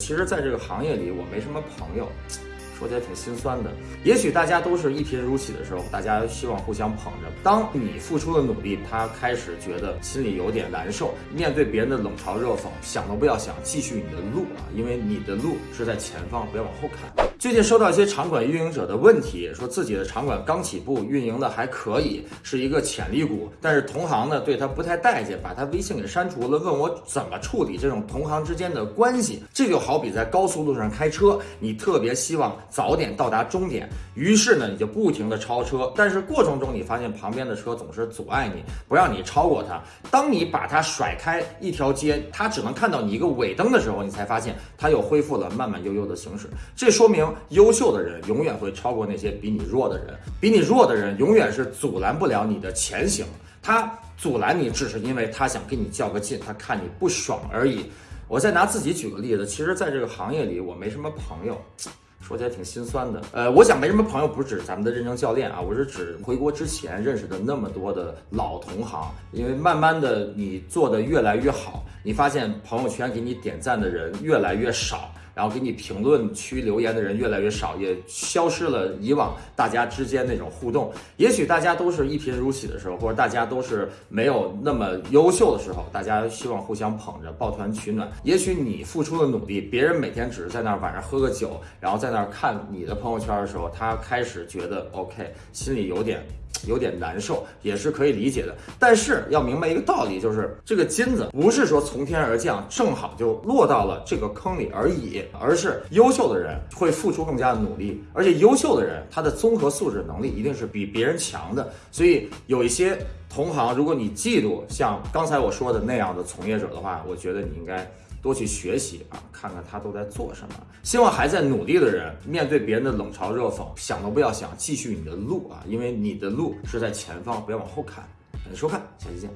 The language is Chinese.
其实，在这个行业里，我没什么朋友，说起来挺心酸的。也许大家都是一贫如洗的时候，大家希望互相捧着。当你付出了努力，他开始觉得心里有点难受，面对别人的冷嘲热讽，想都不要想，继续你的路啊，因为你的路是在前方，不要往后看。最近收到一些场馆运营者的问题，说自己的场馆刚起步，运营的还可以，是一个潜力股，但是同行呢对他不太待见，把他微信给删除了，问我怎么处理这种同行之间的关系。这就好比在高速路上开车，你特别希望早点到达终点，于是呢你就不停的超车，但是过程中你发现旁边的车总是阻碍你，不让你超过他。当你把他甩开一条街，他只能看到你一个尾灯的时候，你才发现他又恢复了慢慢悠悠的行驶。这说明。优秀的人永远会超过那些比你弱的人，比你弱的人永远是阻拦不了你的前行。他阻拦你，只是因为他想跟你较个劲，他看你不爽而已。我再拿自己举个例子，其实，在这个行业里，我没什么朋友，说起来挺心酸的。呃，我想没什么朋友，不是指咱们的认证教练啊，我是指回国之前认识的那么多的老同行。因为慢慢的，你做的越来越好，你发现朋友圈给你点赞的人越来越少。然后给你评论区留言的人越来越少，也消失了以往大家之间那种互动。也许大家都是一贫如洗的时候，或者大家都是没有那么优秀的时候，大家希望互相捧着，抱团取暖。也许你付出的努力，别人每天只是在那儿晚上喝个酒，然后在那儿看你的朋友圈的时候，他开始觉得 OK，心里有点。有点难受，也是可以理解的。但是要明白一个道理，就是这个金子不是说从天而降，正好就落到了这个坑里而已，而是优秀的人会付出更加的努力，而且优秀的人他的综合素质能力一定是比别人强的。所以有一些同行，如果你嫉妒像刚才我说的那样的从业者的话，我觉得你应该。多去学习啊，看看他都在做什么。希望还在努力的人，面对别人的冷嘲热讽，想都不要想，继续你的路啊，因为你的路是在前方，不要往后看。感谢收看，下期见。